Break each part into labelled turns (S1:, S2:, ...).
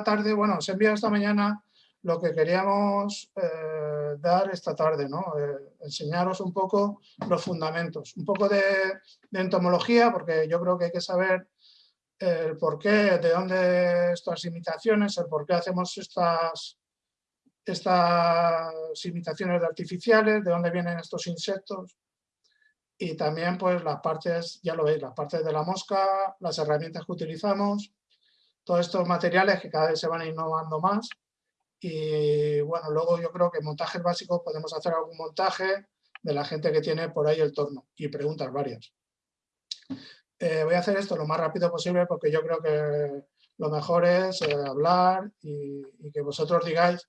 S1: tarde, bueno, os he enviado esta mañana lo que queríamos eh, dar esta tarde, ¿no? Eh, enseñaros un poco los fundamentos, un poco de, entomología, porque yo creo que hay que saber el por qué, de dónde estas imitaciones, el por qué hacemos estas, estas imitaciones artificiales, de dónde vienen estos insectos, y también pues las partes, ya lo veis, las partes de la mosca, las herramientas que utilizamos, todos estos materiales que cada vez se van innovando más, y bueno, luego yo creo que montajes básicos podemos hacer algún montaje de la gente que tiene por ahí el torno y preguntas varias. Eh, voy a hacer esto lo más rápido posible porque yo creo que lo mejor es eh, hablar y, que vosotros digáis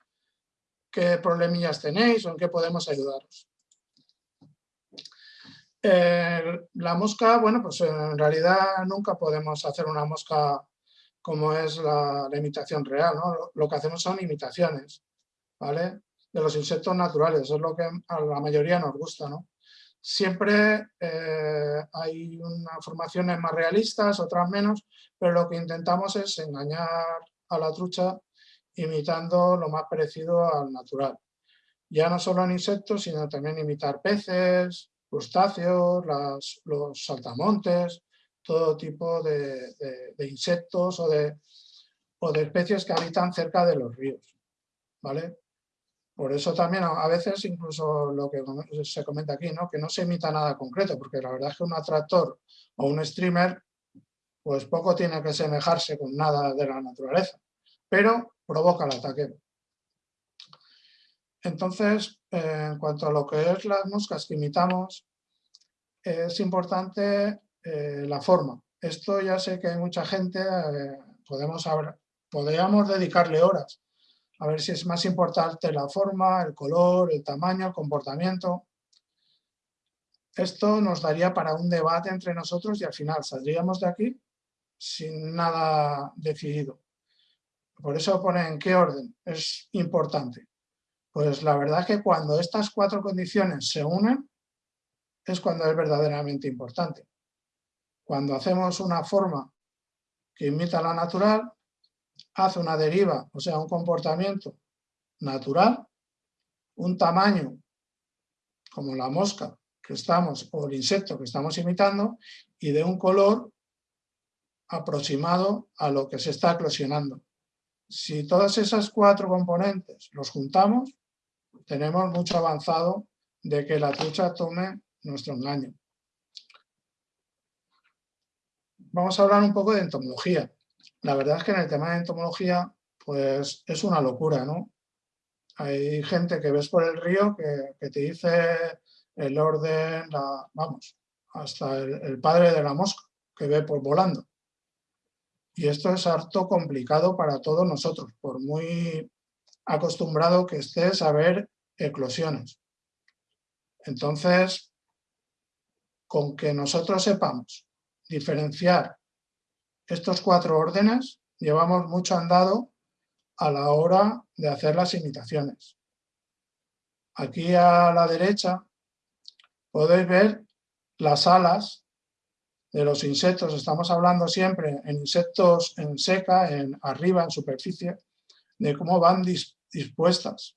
S1: qué problemillas tenéis o en qué podemos ayudaros. la mosca, bueno, pues en realidad nunca podemos hacer una mosca como es la, imitación real. ¿no? Lo, que hacemos son imitaciones ¿vale? de los insectos naturales, es lo que a la mayoría nos gusta. ¿no? Siempre eh, hay unas formaciones más realistas, otras menos, pero lo que intentamos es engañar a la trucha imitando lo más parecido al natural. Ya no solo en insectos, sino también imitar peces, crustáceos, los saltamontes, todo tipo de, insectos o de, o de especies que habitan cerca de los ríos. ¿vale? Por eso también a veces incluso lo que se comenta aquí, ¿no? que no se imita nada concreto, porque la verdad es que un atractor o un streamer pues poco tiene que semejarse con nada de la naturaleza, pero provoca el ataque. Entonces, en cuanto a lo que es las moscas que imitamos, es importante eh, la forma. Esto ya sé que hay mucha gente, eh, podemos podríamos dedicarle horas a ver si es más importante la forma, el color, el tamaño, el comportamiento. Esto nos daría para un debate entre nosotros y al final saldríamos de aquí sin nada decidido. Por eso pone en qué orden es importante. Pues la verdad es que cuando estas cuatro condiciones se unen, es cuando es verdaderamente importante. Cuando hacemos una forma que imita la natural, hace una deriva, o sea, un comportamiento natural, un tamaño como la mosca que estamos, o el insecto que estamos imitando, y de un color aproximado a lo que se está eclosionando. Si todas esas cuatro componentes los juntamos, tenemos mucho avanzado de que la trucha tome nuestro engaño vamos a hablar un poco de entomología. La verdad es que en el tema de entomología, pues es una locura, ¿no? Hay gente que ves por el río que, te dice el orden, vamos, hasta el, padre de la mosca que ve por volando. Y esto es harto complicado para todos nosotros, por muy acostumbrado que estés a ver eclosiones. Entonces, con que nosotros sepamos diferenciar estos cuatro órdenes, llevamos mucho andado a la hora de hacer las imitaciones. Aquí a la derecha podéis ver las alas de los insectos. Estamos hablando siempre en insectos en seca, en arriba, en superficie, de cómo van dispuestas.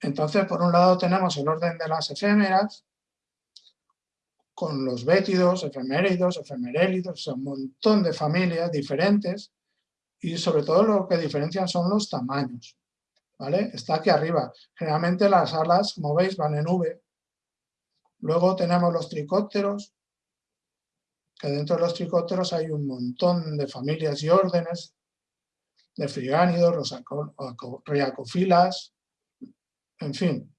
S1: Entonces, por un lado tenemos el orden de las efémeras, con los bétidos, efeméridos, efemerélidos, un montón de familias diferentes y sobre todo lo que diferencian son los tamaños. ¿vale? Está aquí arriba. Generalmente las alas, como veis, van en V. Luego tenemos los tricópteros, que dentro de los tricópteros hay un montón de familias y órdenes de frigánidos, riacofilas, en fin,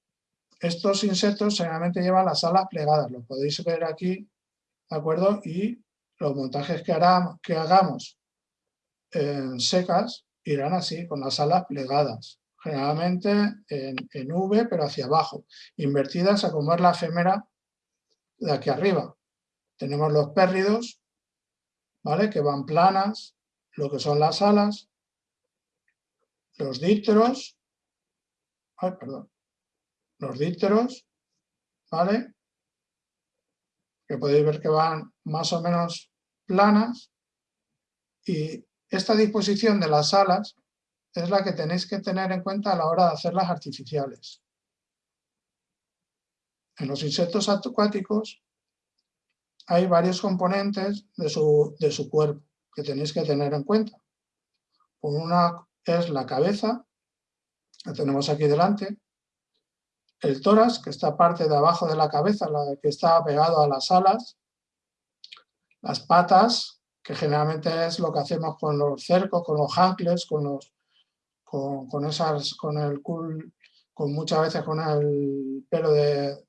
S1: estos insectos generalmente llevan las alas plegadas, lo podéis ver aquí, ¿de acuerdo? Y los montajes que, hagamos en secas irán así, con las alas plegadas, generalmente en, V, pero hacia abajo, invertidas a como es la efémera de aquí arriba. Tenemos los pérridos, ¿vale? Que van planas, lo que son las alas, los dípteros, ay, perdón, los dípteros, ¿vale? Que podéis ver que van más o menos planas y esta disposición de las alas es la que tenéis que tener en cuenta a la hora de hacerlas artificiales. En los insectos acuáticos hay varios componentes de su, de su cuerpo que tenéis que tener en cuenta. Una es la cabeza, la tenemos aquí delante, el tórax, que está parte de abajo de la cabeza, la que está pegado a las alas, las patas, que generalmente es lo que hacemos con los cercos, con los hankles, con los con, esas, con el con muchas veces con el pelo de,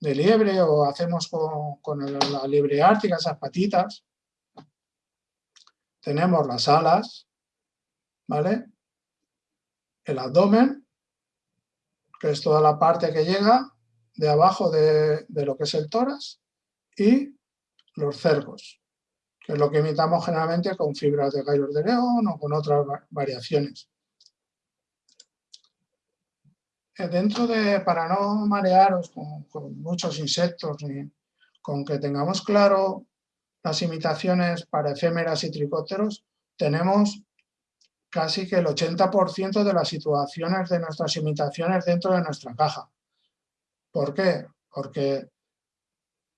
S1: liebre o hacemos con, la liebre ártica, esas patitas. Tenemos las alas, ¿vale? El abdomen, que es toda la parte que llega de abajo de, de lo que es el tórax, y los cercos, que es lo que imitamos generalmente con fibras de gallos de león o con otras variaciones. Eh, dentro de, para no marearos con, muchos insectos, ni con que tengamos claro las imitaciones para efémeras y tricópteros, tenemos casi que el 80% de las situaciones de nuestras imitaciones dentro de nuestra caja. ¿Por qué? Porque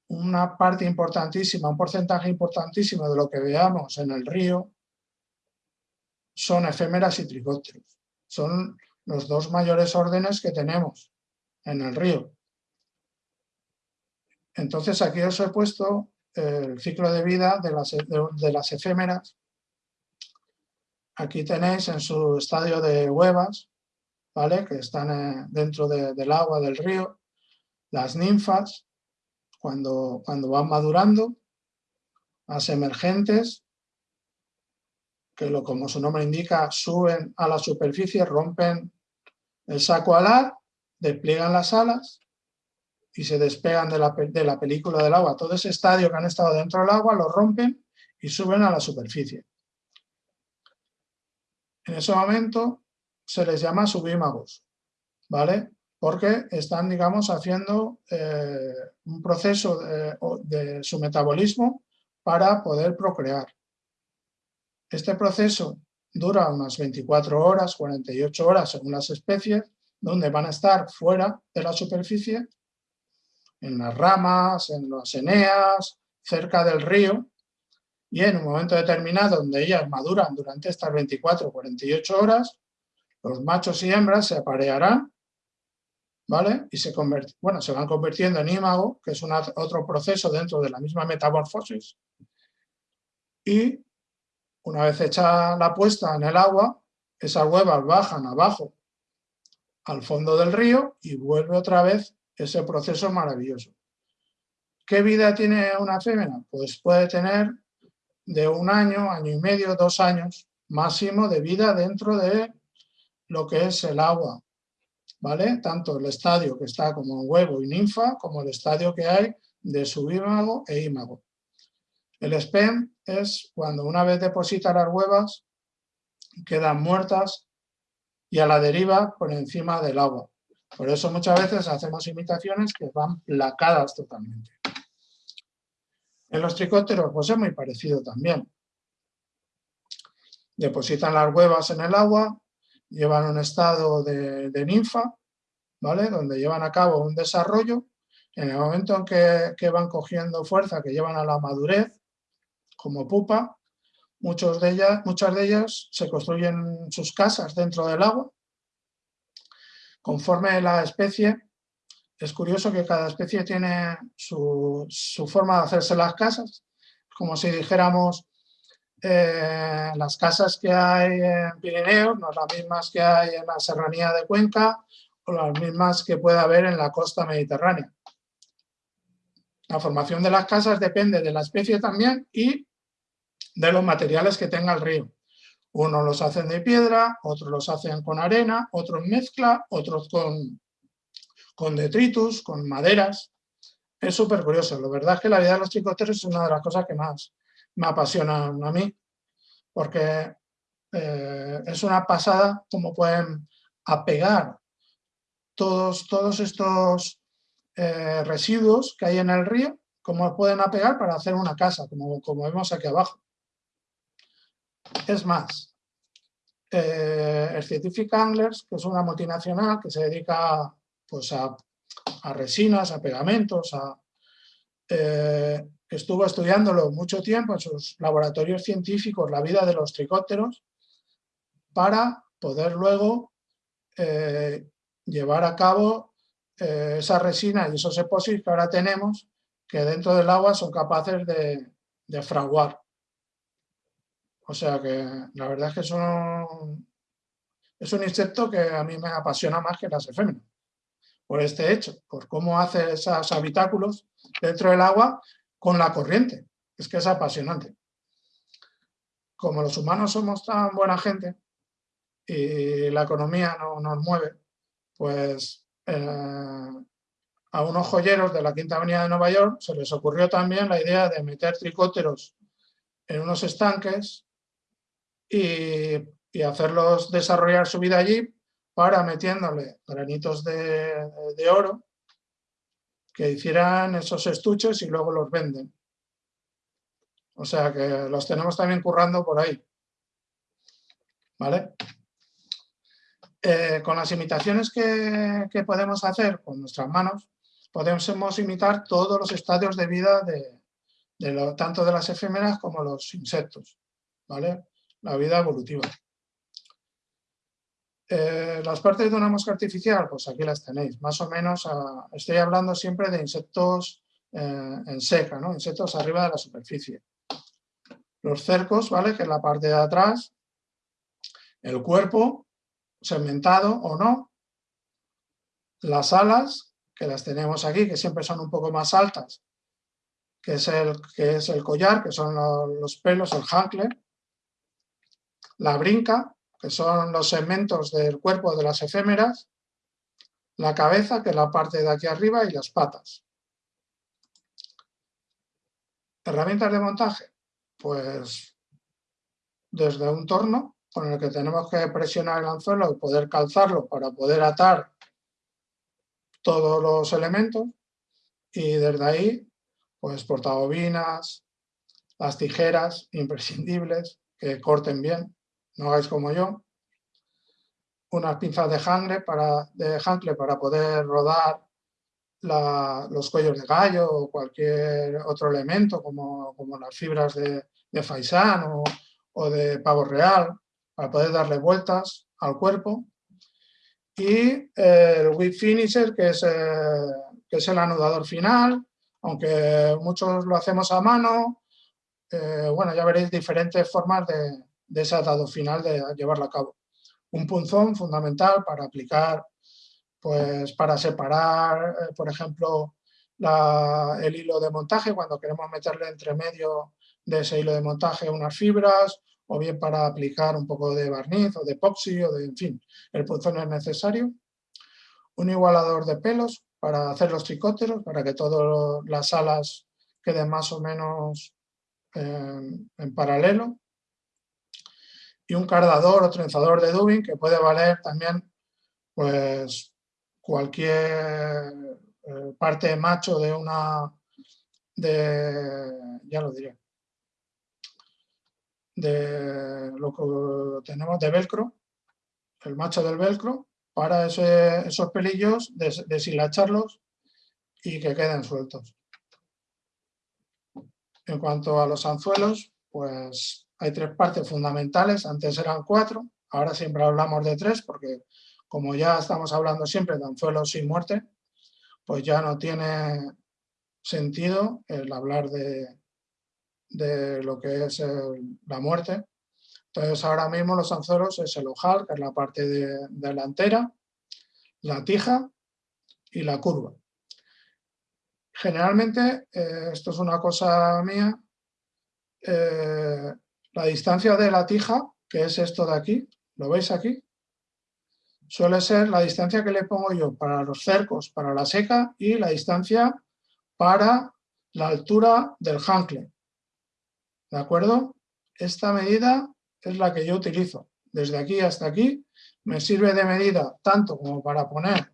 S1: una parte importantísima, un porcentaje importantísimo de lo que veamos en el río son efémeras y tricópteros. Son los dos mayores órdenes que tenemos en el río. Entonces aquí os he puesto el ciclo de vida de las, de, las efémeras. Aquí tenéis en su estadio de huevas, ¿vale? que están eh, dentro del agua del río, las ninfas, cuando, cuando van madurando, las emergentes, que lo, como su nombre indica, suben a la superficie, rompen el saco alar, despliegan las alas y se despegan de la, de la película del agua. Todo ese estadio que han estado dentro del agua lo rompen y suben a la superficie. En ese momento se les llama subímagos, ¿vale? Porque están, digamos, haciendo eh, un proceso de su metabolismo para poder procrear. Este proceso dura unas 24 horas, 48 horas según las especies, donde van a estar fuera de la superficie, en las ramas, en las eneas, cerca del río, y en un momento determinado donde ellas maduran durante estas 24 o 48 horas, los machos y hembras se aparearán, ¿vale? Y se, bueno, se van convirtiendo en ímago, que es otro proceso dentro de la misma metamorfosis, y una vez hecha la puesta en el agua, esas huevas bajan abajo al fondo del río y vuelve otra vez ese proceso maravilloso. ¿Qué vida tiene una fémina? Pues puede tener de un año, año y medio, dos años máximo de vida dentro de lo que es el agua. ¿Vale? Tanto el estadio que está como huevo y ninfa, como el estadio que hay de subímago e ímago. El SPEM es cuando una vez deposita las huevas quedan muertas y a la deriva por encima del agua. Por eso muchas veces hacemos imitaciones que van placadas totalmente. En los tricópteros pues es muy parecido también. Depositan las huevas en el agua, llevan un estado de, ninfa, ¿vale? donde llevan a cabo un desarrollo. En el momento en que, van cogiendo fuerza, que llevan a la madurez, como pupa, muchas de ellas se construyen sus casas dentro del agua. Conforme la especie, es curioso que cada especie tiene su, forma de hacerse las casas, como si dijéramos eh, las casas que hay en Pirineos, no las mismas que hay en la serranía de Cuenca o las mismas que puede haber en la costa mediterránea. La formación de las casas depende de la especie también y de los materiales que tenga el río. Unos los hacen de piedra, otros los hacen con arena, otros mezcla, otros con, con detritus, con maderas. Es súper curioso. La verdad es que la vida de los tricoteros es una de las cosas que más me apasionan a mí, porque eh, es una pasada como pueden apegar todos, todos estos eh, residuos que hay en el río, cómo pueden apegar para hacer una casa, como, como vemos aquí abajo. Es más, eh, el Scientific Anglers, que es una multinacional que se dedica pues, a, resinas, a pegamentos, a, eh, estuvo estudiándolo mucho tiempo en sus laboratorios científicos, la vida de los tricópteros, para poder luego eh, llevar a cabo esa resina y esos epósitos que ahora tenemos, que dentro del agua son capaces de, fraguar. O sea que la verdad es que es un, es un insecto que a mí me apasiona más que las efémeras. Por este hecho, por cómo hace esos habitáculos dentro del agua con la corriente. Es que es apasionante. Como los humanos somos tan buena gente y la economía no nos mueve, pues eh, a unos joyeros de la Quinta Avenida de Nueva York se les ocurrió también la idea de meter tricóteros en unos estanques y, hacerlos desarrollar su vida allí para metiéndole granitos de, oro que hicieran esos estuches y luego los venden. O sea que los tenemos también currando por ahí. ¿Vale? Eh, con las imitaciones que, podemos hacer con nuestras manos, podemos imitar todos los estadios de vida de, tanto de las efímeras como los insectos. ¿vale? la vida evolutiva. Eh, las partes de una mosca artificial, pues aquí las tenéis, más o menos, estoy hablando siempre de insectos eh, en seca, ¿no? insectos arriba de la superficie. Los cercos, ¿vale? que es la parte de atrás, el cuerpo, segmentado o no, las alas, que las tenemos aquí, que siempre son un poco más altas, que es el, que es el collar, que son los, los pelos, el hankle, la brinca, que son los segmentos del cuerpo de las efémeras, la cabeza, que es la parte de aquí arriba, y las patas. Herramientas de montaje, pues desde un torno con el que tenemos que presionar el anzuelo y poder calzarlo para poder atar todos los elementos y desde ahí pues portabobinas, las tijeras imprescindibles que corten bien no hagáis como yo, unas pinzas de jangle para, de para poder rodar los cuellos de gallo o cualquier otro elemento como, las fibras de, de faisán o, de pavo real para poder darle vueltas al cuerpo. Y el whip finisher que es, eh, que es el anudador final aunque muchos lo hacemos a mano eh, bueno ya veréis diferentes formas de, de ese atado final de llevarlo a cabo. Un punzón fundamental para aplicar, pues para separar, eh, por ejemplo, el hilo de montaje, cuando queremos meterle entre medio de ese hilo de montaje unas fibras, o bien para aplicar un poco de barniz o de epoxi, o de, en fin, el punzón es necesario. Un igualador de pelos para hacer los tricóteros, para que todas las alas queden más o menos eh, en paralelo y un cardador o trenzador de dubbing que puede valer también pues cualquier eh, parte macho de una de ya lo diré de lo que tenemos de velcro el macho del velcro para esos pelillos deshilacharlos y que queden sueltos. En cuanto a los anzuelos pues hay tres partes fundamentales, antes eran cuatro, ahora siempre hablamos de tres porque como ya estamos hablando siempre de anzuelos sin muerte, pues ya no tiene sentido el hablar de, de lo que es la muerte. Entonces ahora mismo los anzuelos es el ojal, que es la parte delantera, la tija y la curva. Generalmente, eh, esto es una cosa mía, eh, la distancia de la tija, que es esto de aquí, ¿lo veis aquí? Suele ser la distancia que le pongo yo para los cercos, para la seca y la distancia para la altura del hancle. ¿De acuerdo? Esta medida es la que yo utilizo. Desde aquí hasta aquí me sirve de medida tanto como para poner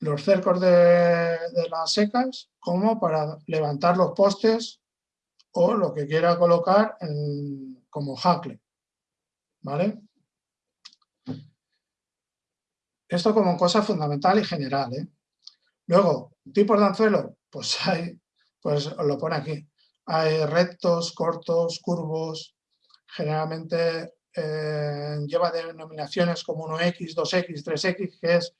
S1: los cercos de, de las secas como para levantar los postes o lo que quiera colocar como Hackle. ¿Vale? Esto como cosa fundamental y general. ¿eh? Luego, tipos de anzuelo, pues hay, pues lo pone aquí. Hay rectos, cortos, curvos, generalmente eh, lleva denominaciones como 1x, 2x, 3x, que es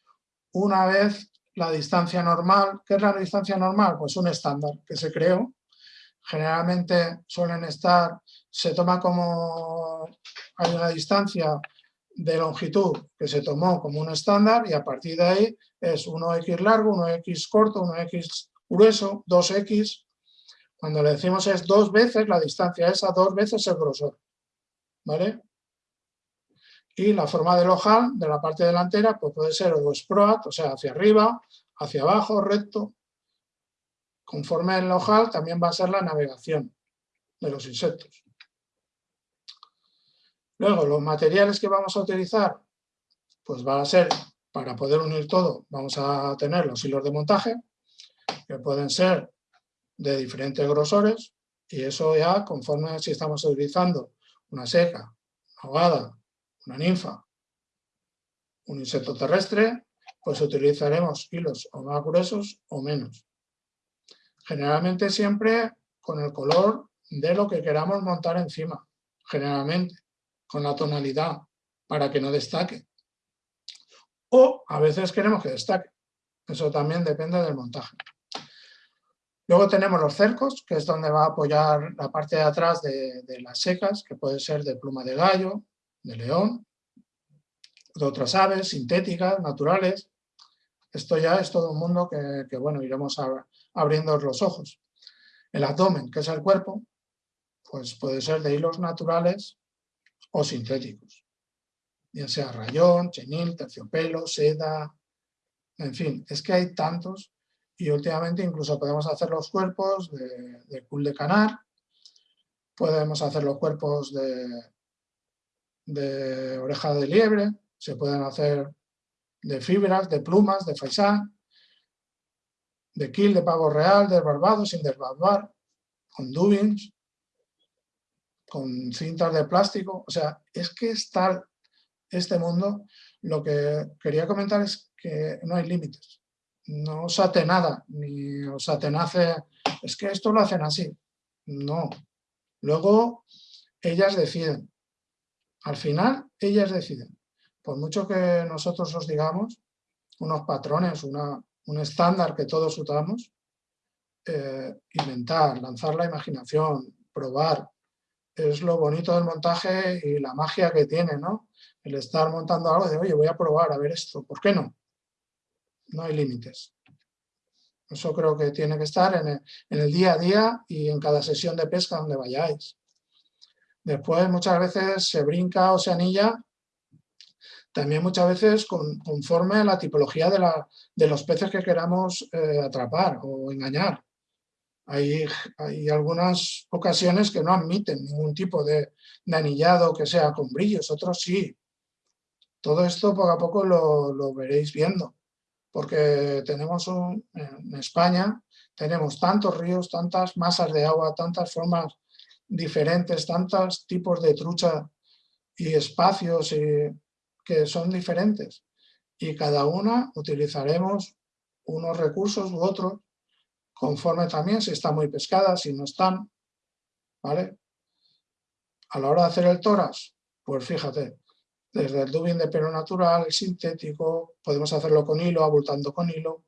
S1: una vez la distancia normal. ¿Qué es la distancia normal? Pues un estándar que se creó. Generalmente suelen estar, se toma como, hay una distancia de longitud que se tomó como un estándar y a partir de ahí es 1x largo, 1x corto, 1x grueso, 2x. Cuando le decimos es dos veces la distancia esa, dos veces el grosor. ¿Vale? Y la forma del ojal de la parte delantera pues puede ser o sproat, o sea, hacia arriba, hacia abajo, recto. Conforme el ojal también va a ser la navegación de los insectos. Luego, los materiales que vamos a utilizar, pues va a ser, para poder unir todo, vamos a tener los hilos de montaje, que pueden ser de diferentes grosores, y eso ya conforme si estamos utilizando una seca, una ahogada, una ninfa, un insecto terrestre, pues utilizaremos hilos o más gruesos o menos. Generalmente siempre con el color de lo que queramos montar encima, generalmente, con la tonalidad, para que no destaque. O a veces queremos que destaque. Eso también depende del montaje. Luego tenemos los cercos, que es donde va a apoyar la parte de atrás de, las secas, que puede ser de pluma de gallo, de león, de otras aves, sintéticas, naturales. Esto ya es todo un mundo que, bueno, iremos abriendo los ojos. El abdomen, que es el cuerpo, pues puede ser de hilos naturales o sintéticos. Ya sea rayón, chenil, terciopelo, seda, en fin, es que hay tantos y últimamente incluso podemos hacer los cuerpos de, de cul de canar, podemos hacer los cuerpos de, de oreja de liebre, se pueden hacer de fibras, de plumas, de faisán, de kill, de pavo real, desbarbado, sin desbarbar, con dubins, con cintas de plástico. O sea, es que está este mundo. Lo que quería comentar es que no hay límites. No os ate nada, ni os atenace, es que esto lo hacen así. No. Luego, ellas deciden. Al final, ellas deciden. Por mucho que nosotros os digamos, unos patrones, un estándar que todos usamos, eh, inventar, lanzar la imaginación, probar, es lo bonito del montaje y la magia que tiene, ¿no? El estar montando algo de, oye, voy a probar a ver esto, ¿por qué no? No hay límites. Eso creo que tiene que estar en el, en el día a día y en cada sesión de pesca donde vayáis. Después muchas veces se brinca o se anilla, también muchas veces conforme a la tipología de, los peces que queramos eh, atrapar o engañar. Hay, hay, algunas ocasiones que no admiten ningún tipo de, anillado que sea con brillos, otros sí. Todo esto poco a poco lo, veréis viendo, porque tenemos en España tenemos tantos ríos, tantas masas de agua, tantas formas diferentes, tantos tipos de trucha y espacios que son diferentes. Y cada una utilizaremos unos recursos u otros, conforme también si está muy pescada, si no están. ¿Vale? A la hora de hacer el toras, pues fíjate, desde el dubbing de pelo natural, el sintético, podemos hacerlo con hilo, abultando con hilo.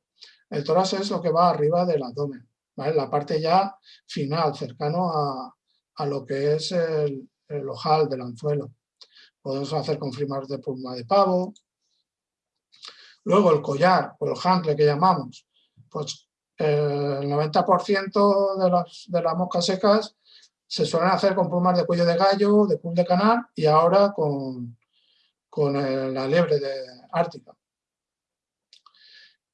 S1: El toras es lo que va arriba del abdomen, ¿vale? la parte ya final, cercano a, a lo que es el, ojal del anzuelo. Podemos hacer con frimas de pluma de pavo. Luego el collar o el hancle que llamamos, pues el 90% de las, de las moscas secas se suelen hacer con plumas de cuello de gallo, de pul de canal y ahora con, con la liebre de ártica.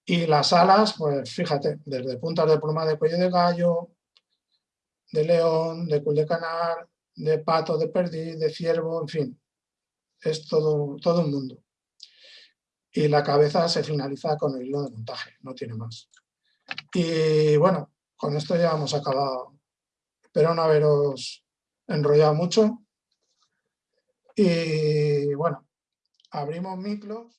S1: Y las alas, pues fíjate, desde puntas de pluma de cuello de gallo, de león, de cul de canal, de pato, de perdiz, de ciervo, en fin. Es todo, todo un mundo. Y la cabeza se finaliza con el hilo de montaje, no tiene más. Y bueno, con esto ya hemos acabado. Espero no haberos enrollado mucho. Y bueno, abrimos micros